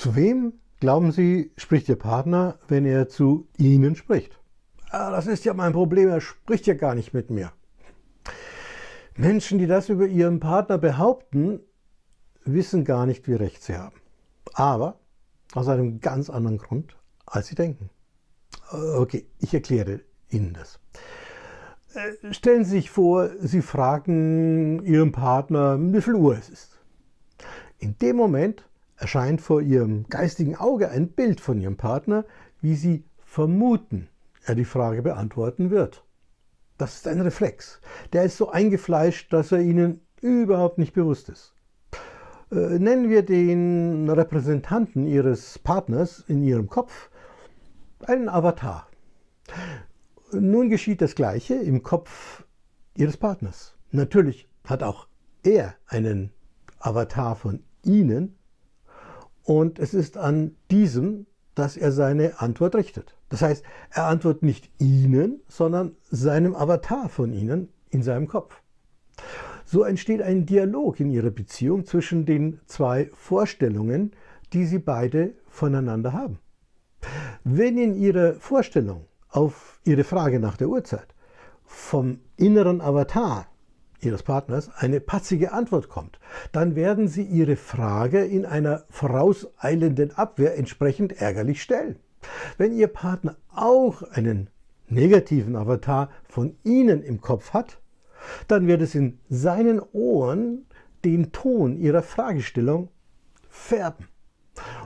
Zu wem, glauben Sie, spricht Ihr Partner, wenn er zu Ihnen spricht? Ah, das ist ja mein Problem, er spricht ja gar nicht mit mir. Menschen, die das über ihren Partner behaupten, wissen gar nicht, wie recht sie haben. Aber aus einem ganz anderen Grund, als sie denken. Okay, ich erkläre Ihnen das. Äh, stellen Sie sich vor, Sie fragen Ihren Partner, wie viel Uhr es ist. In dem Moment erscheint vor Ihrem geistigen Auge ein Bild von Ihrem Partner, wie Sie vermuten, er die Frage beantworten wird. Das ist ein Reflex. Der ist so eingefleischt, dass er Ihnen überhaupt nicht bewusst ist. Äh, nennen wir den Repräsentanten Ihres Partners in Ihrem Kopf einen Avatar. Nun geschieht das Gleiche im Kopf Ihres Partners. Natürlich hat auch er einen Avatar von Ihnen und es ist an diesem, dass er seine Antwort richtet. Das heißt, er antwortet nicht Ihnen, sondern seinem Avatar von Ihnen in seinem Kopf. So entsteht ein Dialog in Ihrer Beziehung zwischen den zwei Vorstellungen, die Sie beide voneinander haben. Wenn in Ihrer Vorstellung auf Ihre Frage nach der Uhrzeit vom inneren Avatar Ihres Partners eine patzige Antwort kommt, dann werden Sie Ihre Frage in einer vorauseilenden Abwehr entsprechend ärgerlich stellen. Wenn Ihr Partner auch einen negativen Avatar von Ihnen im Kopf hat, dann wird es in seinen Ohren den Ton Ihrer Fragestellung färben.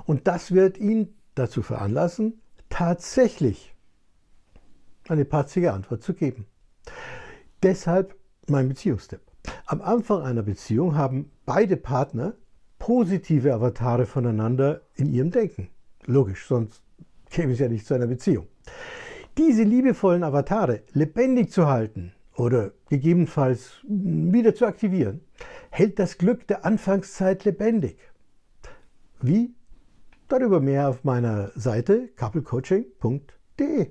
Und das wird ihn dazu veranlassen, tatsächlich eine patzige Antwort zu geben. Deshalb mein Beziehungstipp. Am Anfang einer Beziehung haben beide Partner positive Avatare voneinander in ihrem Denken. Logisch, sonst käme es ja nicht zu einer Beziehung. Diese liebevollen Avatare lebendig zu halten oder gegebenenfalls wieder zu aktivieren, hält das Glück der Anfangszeit lebendig. Wie? Darüber mehr auf meiner Seite couplecoaching.de.